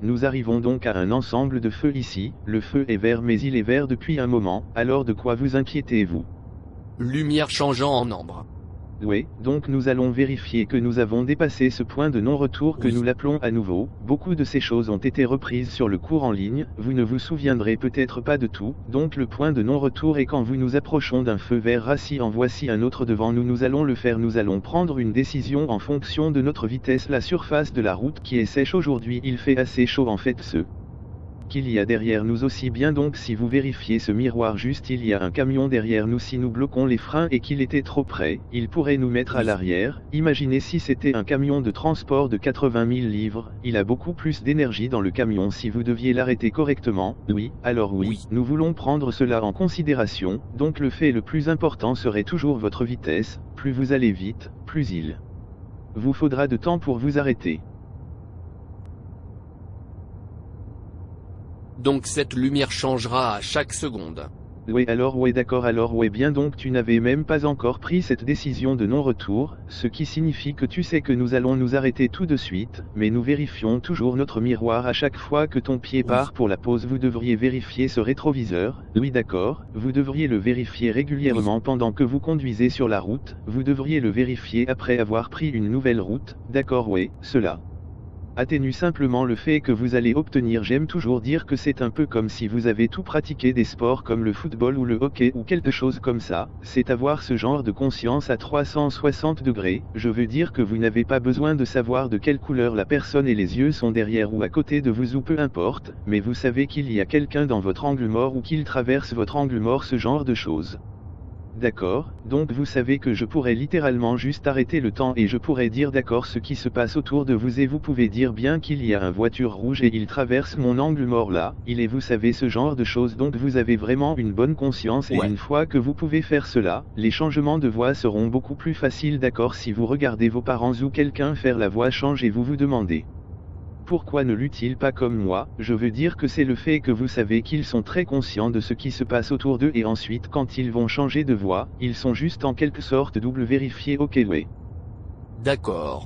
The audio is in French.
Nous arrivons donc à un ensemble de feux ici, le feu est vert mais il est vert depuis un moment, alors de quoi vous inquiétez-vous? Lumière changeant en ambre. Oui, donc nous allons vérifier que nous avons dépassé ce point de non-retour que nous l'appelons à nouveau. Beaucoup de ces choses ont été reprises sur le cours en ligne, vous ne vous souviendrez peut-être pas de tout, donc le point de non-retour est quand vous nous approchons d'un feu vert rassis en voici un autre devant nous nous allons le faire nous allons prendre une décision en fonction de notre vitesse la surface de la route qui est sèche aujourd'hui il fait assez chaud en fait ce qu'il y a derrière nous aussi bien. Donc si vous vérifiez ce miroir juste il y a un camion derrière nous. Si nous bloquons les freins et qu'il était trop près, il pourrait nous mettre à l'arrière, imaginez si c'était un camion de transport de 80 000 livres, il a beaucoup plus d'énergie dans le camion. Si vous deviez l'arrêter correctement, oui, alors oui, Oui. nous voulons prendre cela en considération, donc le fait le plus important serait toujours votre vitesse, plus vous allez vite, plus il vous faudra de temps pour vous arrêter. Donc cette lumière changera à chaque seconde. Oui alors ouais d'accord alors ouais bien donc tu n'avais même pas encore pris cette décision de non-retour, ce qui signifie que tu sais que nous allons nous arrêter tout de suite, mais nous vérifions toujours notre miroir à chaque fois que ton pied Oui. part pour la pause. Vous devriez vérifier ce rétroviseur, oui d'accord, vous devriez le vérifier régulièrement pendant que vous conduisez sur la route, vous devriez le vérifier après avoir pris une nouvelle route, d'accord ouais, cela atténue simplement le fait que vous allez obtenir. J'aime toujours dire que c'est un peu comme si vous avez tout pratiqué des sports comme le football ou le hockey ou quelque chose comme ça, c'est avoir ce genre de conscience à 360 degrés, je veux dire que vous n'avez pas besoin de savoir de quelle couleur la personne et les yeux sont derrière ou à côté de vous ou peu importe, mais vous savez qu'il y a quelqu'un dans votre angle mort ou qu'il traverse votre angle mort ce genre de choses. D'accord, donc vous savez que je pourrais littéralement juste arrêter le temps et je pourrais dire d'accord ce qui se passe autour de vous et vous pouvez dire bien qu'il y a un voiture rouge et il traverse mon angle mort là, il est vous savez ce genre de choses donc vous avez vraiment une bonne conscience et Ouais. une fois que vous pouvez faire cela, les changements de voix seront beaucoup plus faciles d'accord si vous regardez vos parents ou quelqu'un faire la voix change et vous vous demandez. Pourquoi ne l'eut-il pas comme moi? Je veux dire que c'est le fait que vous savez qu'ils sont très conscients de ce qui se passe autour d'eux et ensuite quand ils vont changer de voix, ils sont juste en quelque sorte double vérifiés ok. D'accord.